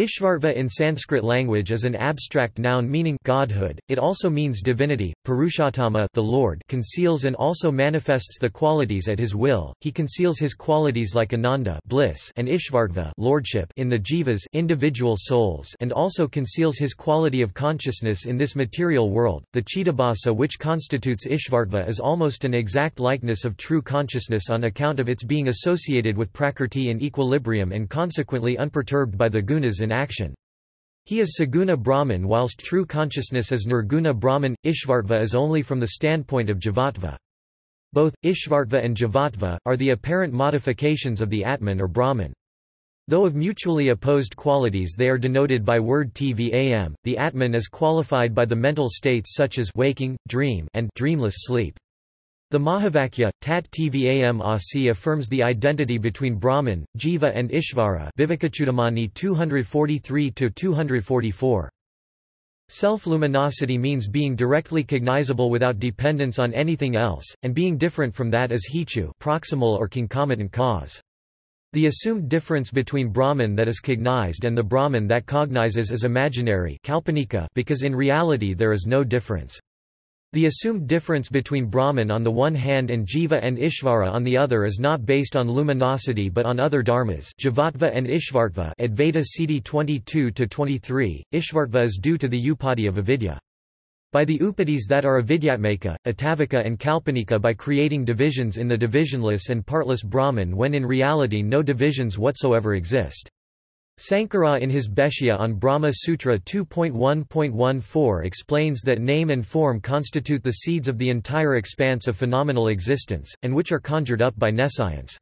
Ishvartva in Sanskrit language is an abstract noun meaning godhood. It also means divinity. Purushottama, the Lord, conceals and also manifests the qualities at his will. He conceals his qualities like Ananda, bliss, and Ishvartva, lordship, in the jivas, individual souls, and also conceals his quality of consciousness in this material world. The Chittabhasa which constitutes Ishvartva is almost an exact likeness of true consciousness on account of its being associated with prakrti in equilibrium and consequently unperturbed by the gunas in action. He is Saguna Brahman whilst true consciousness is Nirguna Brahman. Ishvartva is only from the standpoint of Jivatva. Both, Ishvartva and Jivatva, are the apparent modifications of the Atman or Brahman. Though of mutually opposed qualities they are denoted by word tvam, the Atman is qualified by the mental states such as waking, dream and dreamless sleep. The Mahavakya, Tat Tvam Asi affirms the identity between Brahman, Jiva and Ishvara Vivekachudamani 243-244. Self-luminosity means being directly cognizable without dependence on anything else, and being different from that as hetu proximal or concomitant cause. The assumed difference between Brahman that is cognized and the Brahman that cognizes is imaginary because in reality there is no difference. The assumed difference between Brahman on the one hand and Jiva and Ishvara on the other is not based on luminosity but on other dharmas Jivatva and Ishvartva Advaita Siddhi 22-23, Ishvartva is due to the upadhi of avidya. By the upadhis that are avidyatmaka, atavika and kalpanika by creating divisions in the divisionless and partless Brahman when in reality no divisions whatsoever exist. Sankara in his Bhashya on Brahma Sutra 2.1.14 explains that name and form constitute the seeds of the entire expanse of phenomenal existence, and which are conjured up by nescience.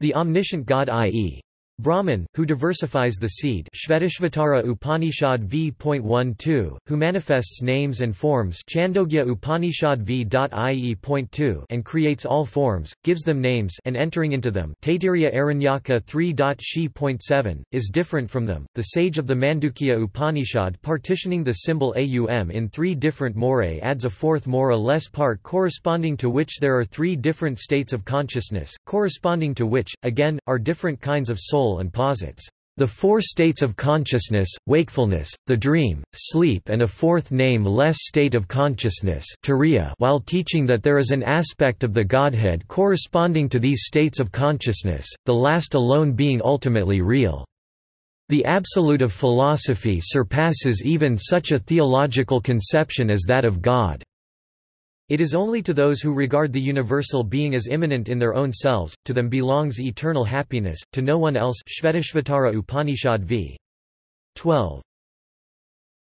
The omniscient God i.e. Brahman, who diversifies the seed Shvetashvatara Upanishad v.12, who manifests names and forms Chandogya Upanishad v.ie.2 and creates all forms, gives them names and entering into them Taittiriya Aranyaka 3.she.7, is different from them. The sage of the Mandukya Upanishad partitioning the symbol aum in three different morae adds a fourth more or less part corresponding to which there are three different states of consciousness, corresponding to which, again, are different kinds of soul soul and posits the four states of consciousness, wakefulness, the dream, sleep and a fourth name-less state of consciousness while teaching that there is an aspect of the Godhead corresponding to these states of consciousness, the last alone being ultimately real. The absolute of philosophy surpasses even such a theological conception as that of God. It is only to those who regard the universal being as immanent in their own selves, to them belongs eternal happiness, to no one else Upanishad v. 12.